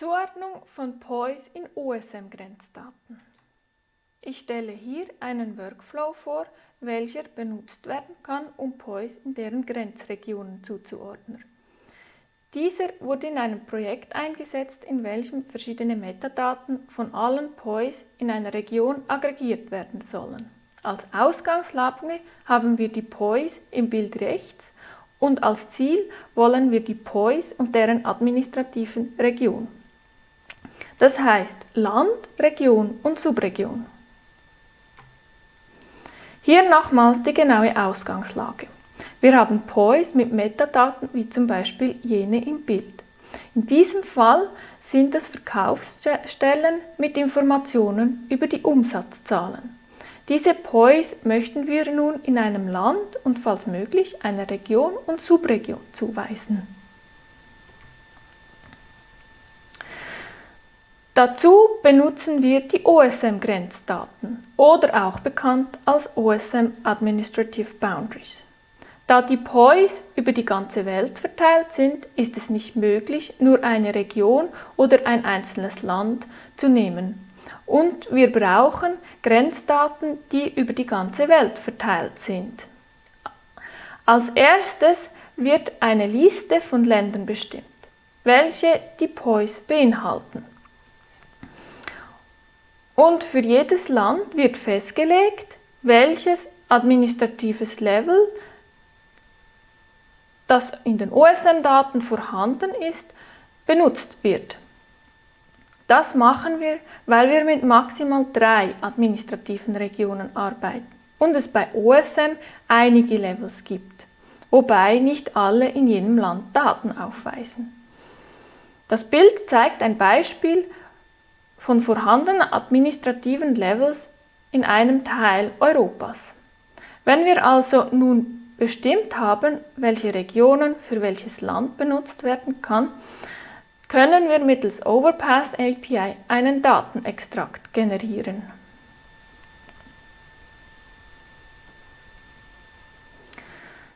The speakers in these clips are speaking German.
Zuordnung von POIs in OSM-Grenzdaten. Ich stelle hier einen Workflow vor, welcher benutzt werden kann, um POIs in deren Grenzregionen zuzuordnen. Dieser wurde in einem Projekt eingesetzt, in welchem verschiedene Metadaten von allen POIs in einer Region aggregiert werden sollen. Als Ausgangslage haben wir die POIs im Bild rechts und als Ziel wollen wir die POIs und deren administrativen Region. Das heißt Land, Region und Subregion. Hier nochmals die genaue Ausgangslage. Wir haben POIs mit Metadaten wie zum Beispiel jene im Bild. In diesem Fall sind es Verkaufsstellen mit Informationen über die Umsatzzahlen. Diese POIs möchten wir nun in einem Land und falls möglich einer Region und Subregion zuweisen. Dazu benutzen wir die OSM-Grenzdaten oder auch bekannt als OSM Administrative Boundaries. Da die POIs über die ganze Welt verteilt sind, ist es nicht möglich, nur eine Region oder ein einzelnes Land zu nehmen. Und wir brauchen Grenzdaten, die über die ganze Welt verteilt sind. Als erstes wird eine Liste von Ländern bestimmt, welche die POIs beinhalten. Und für jedes Land wird festgelegt, welches administratives Level, das in den OSM-Daten vorhanden ist, benutzt wird. Das machen wir, weil wir mit maximal drei administrativen Regionen arbeiten und es bei OSM einige Levels gibt, wobei nicht alle in jedem Land Daten aufweisen. Das Bild zeigt ein Beispiel, von vorhandenen administrativen Levels in einem Teil Europas. Wenn wir also nun bestimmt haben, welche Regionen für welches Land benutzt werden kann, können wir mittels Overpass API einen Datenextrakt generieren.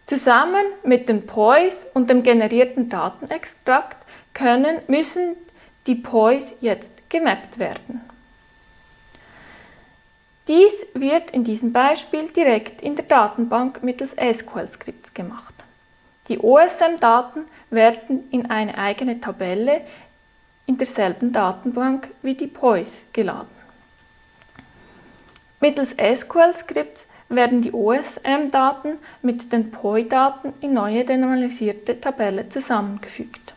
Zusammen mit den POIs und dem generierten Datenextrakt können, müssen die POIs jetzt gemappt werden. Dies wird in diesem Beispiel direkt in der Datenbank mittels SQL-Skripts gemacht. Die OSM-Daten werden in eine eigene Tabelle in derselben Datenbank wie die POIs geladen. Mittels SQL-Skripts werden die OSM-Daten mit den POI-Daten in neue denormalisierte Tabelle zusammengefügt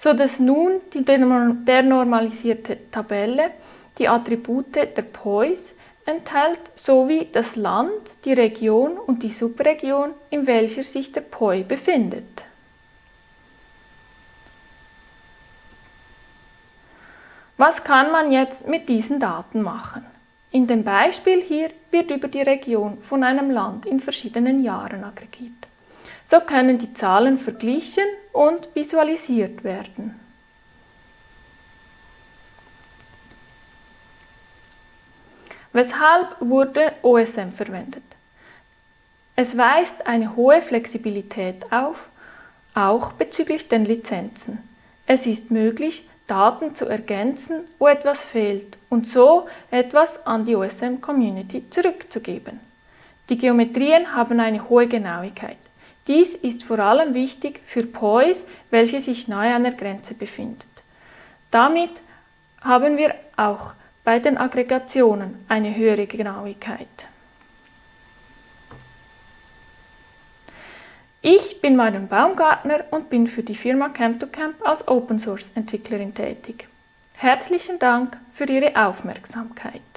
so dass nun die denormalisierte Tabelle die Attribute der POIs enthält sowie das Land, die Region und die Subregion, in welcher sich der POI befindet. Was kann man jetzt mit diesen Daten machen? In dem Beispiel hier wird über die Region von einem Land in verschiedenen Jahren aggregiert. So können die Zahlen verglichen und visualisiert werden. Weshalb wurde OSM verwendet? Es weist eine hohe Flexibilität auf, auch bezüglich den Lizenzen. Es ist möglich, Daten zu ergänzen, wo etwas fehlt und so etwas an die OSM-Community zurückzugeben. Die Geometrien haben eine hohe Genauigkeit. Dies ist vor allem wichtig für POIs, welche sich nahe an der Grenze befinden. Damit haben wir auch bei den Aggregationen eine höhere Genauigkeit. Ich bin Marion Baumgartner und bin für die Firma Camp2Camp als Open Source Entwicklerin tätig. Herzlichen Dank für Ihre Aufmerksamkeit.